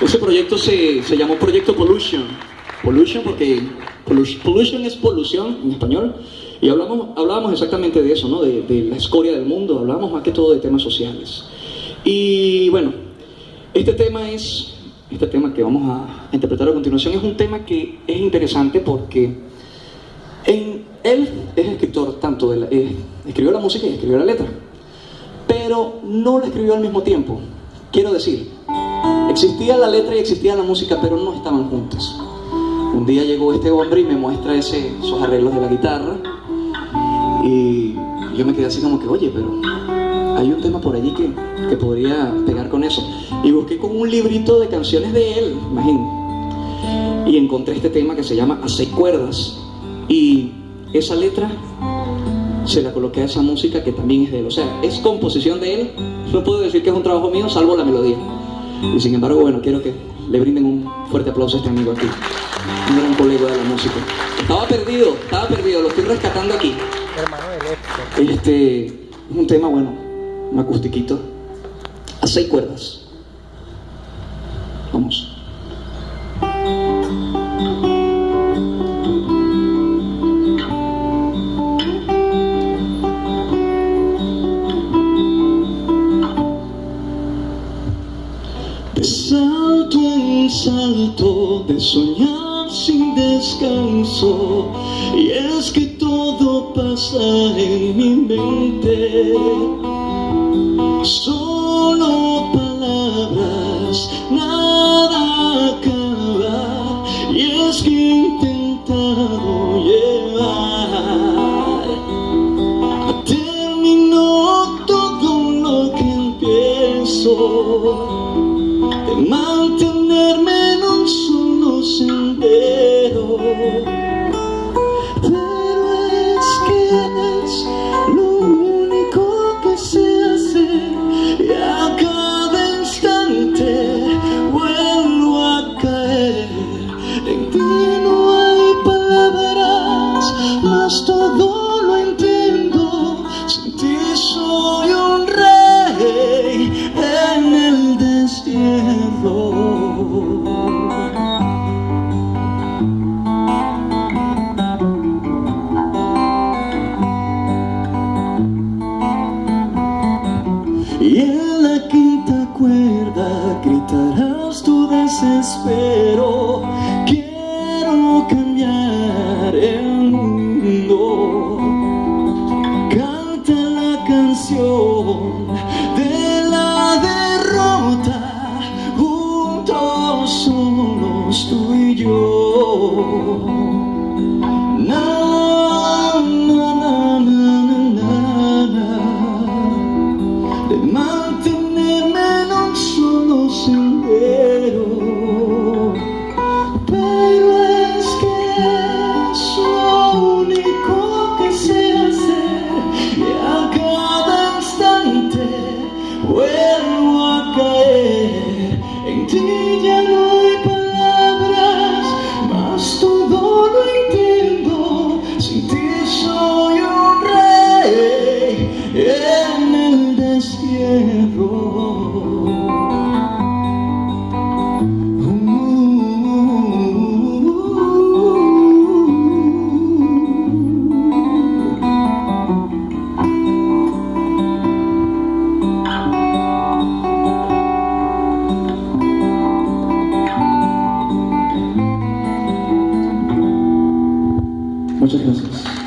Ese proyecto se, se llamó Proyecto Pollution. Pollution porque pollution es polución en español. Y hablamos, hablábamos exactamente de eso, ¿no? De, de, la escoria del mundo, hablábamos más que todo de temas sociales. Y bueno, este tema es, este tema que vamos a interpretar a continuación es un tema que es interesante porque en, él es escritor tanto de la, eh, escribió la música y escribió la letra, pero no la escribió al mismo tiempo. Quiero decir, existía la letra y existía la música, pero no estaban juntas. Un día llegó este hombre y me muestra ese, esos arreglos de la guitarra y yo me quedé así como que, oye, pero hay un tema por allí que, que podría pegar con eso. Y busqué con un librito de canciones de él, imagínate. Y encontré este tema que se llama A seis cuerdas. Y esa letra se la coloqué a esa música que también es de él. O sea, es composición de él. No puedo decir que es un trabajo mío, salvo la melodía. Y sin embargo, bueno, quiero que le brinden un fuerte aplauso a este amigo aquí. Un gran colega de la música. Estaba perdido, estaba perdido, lo estoy rescatando aquí. Hermano de Este, es un tema, bueno, un acustiquito. A seis cuerdas. Vamos. En salto, de soñar sin descanso, y es que todo pasa en mi mente. Solo palabras, nada acaba, y es que he intentado llevar a todo lo que empiezo todo lo entiendo. Sin ti soy un rey en el destierro. Y en la quinta cuerda gritarás tu desespero. De la derrota. Juntos solos tú y yo. Vuelvo a caer. En Muchas gracias.